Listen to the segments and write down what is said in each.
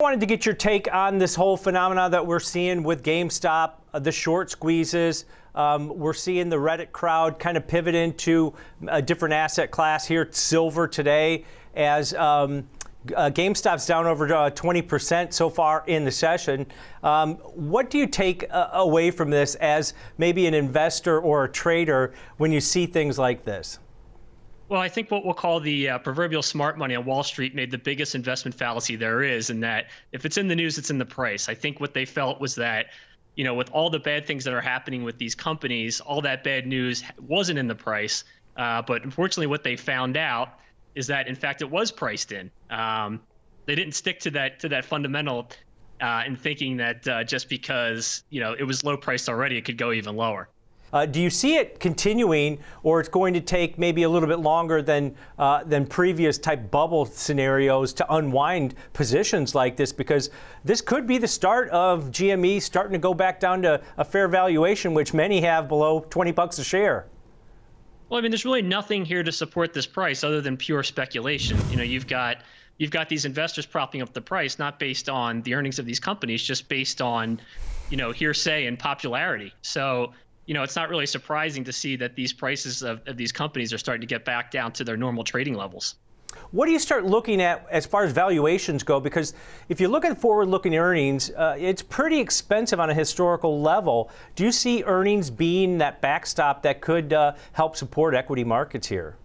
I wanted to get your take on this whole phenomena that we're seeing with GameStop, uh, the short squeezes. Um, we're seeing the Reddit crowd kind of pivot into a different asset class here, silver today, as um, uh, GameStop's down over uh, 20% so far in the session. Um, what do you take uh, away from this as maybe an investor or a trader when you see things like this? Well, I think what we'll call the uh, proverbial smart money on Wall Street made the biggest investment fallacy there is, in that if it's in the news, it's in the price. I think what they felt was that, you know, with all the bad things that are happening with these companies, all that bad news wasn't in the price. Uh, but unfortunately, what they found out is that, in fact, it was priced in. Um, they didn't stick to that to that fundamental uh, in thinking that uh, just because you know it was low priced already, it could go even lower. Uh, do you see it continuing, or it's going to take maybe a little bit longer than uh, than previous type bubble scenarios to unwind positions like this? Because this could be the start of GME starting to go back down to a fair valuation, which many have below 20 bucks a share. Well, I mean, there's really nothing here to support this price other than pure speculation. You know, you've got you've got these investors propping up the price not based on the earnings of these companies, just based on, you know, hearsay and popularity. So you know, it's not really surprising to see that these prices of, of these companies are starting to get back down to their normal trading levels. What do you start looking at as far as valuations go? Because if you look at forward-looking earnings, uh, it's pretty expensive on a historical level. Do you see earnings being that backstop that could uh, help support equity markets here?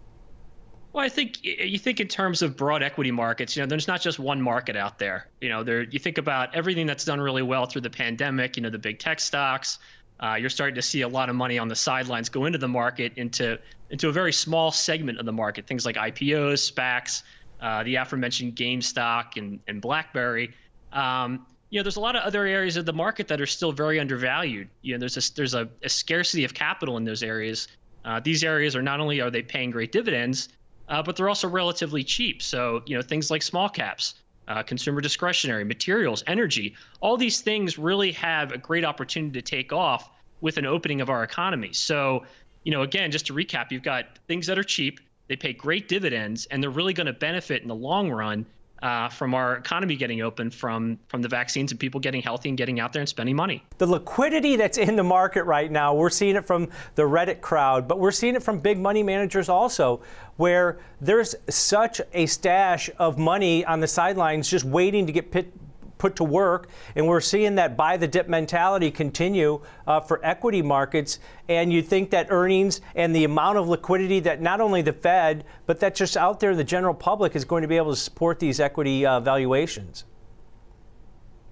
Well, I think you think in terms of broad equity markets. You know, there's not just one market out there. You know, there you think about everything that's done really well through the pandemic. You know, the big tech stocks, uh, you're starting to see a lot of money on the sidelines go into the market into into a very small segment of the market. Things like IPOs, SPACs, uh, the aforementioned GameStop and and BlackBerry. Um, you know, there's a lot of other areas of the market that are still very undervalued. You know, there's a, there's a, a scarcity of capital in those areas. Uh, these areas are not only are they paying great dividends, uh, but they're also relatively cheap. So you know, things like small caps uh, consumer discretionary, materials, energy, all these things really have a great opportunity to take off with an opening of our economy. So, you know, again, just to recap, you've got things that are cheap, they pay great dividends, and they're really going to benefit in the long run uh, from our economy getting open from from the vaccines and people getting healthy and getting out there and spending money. The liquidity that's in the market right now, we're seeing it from the Reddit crowd, but we're seeing it from big money managers also, where there's such a stash of money on the sidelines just waiting to get pit, put to work. And we're seeing that buy the dip mentality continue uh, for equity markets. And you think that earnings and the amount of liquidity that not only the Fed, but that just out there in the general public is going to be able to support these equity uh, valuations.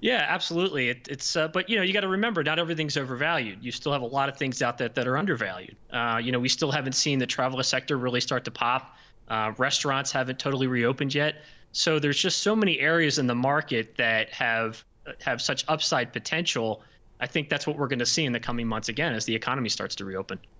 Yeah, absolutely. It, it's uh, but you know you got to remember not everything's overvalued. You still have a lot of things out there that are undervalued. Uh, you know we still haven't seen the travel sector really start to pop. Uh, restaurants haven't totally reopened yet. So there's just so many areas in the market that have have such upside potential. I think that's what we're going to see in the coming months again as the economy starts to reopen.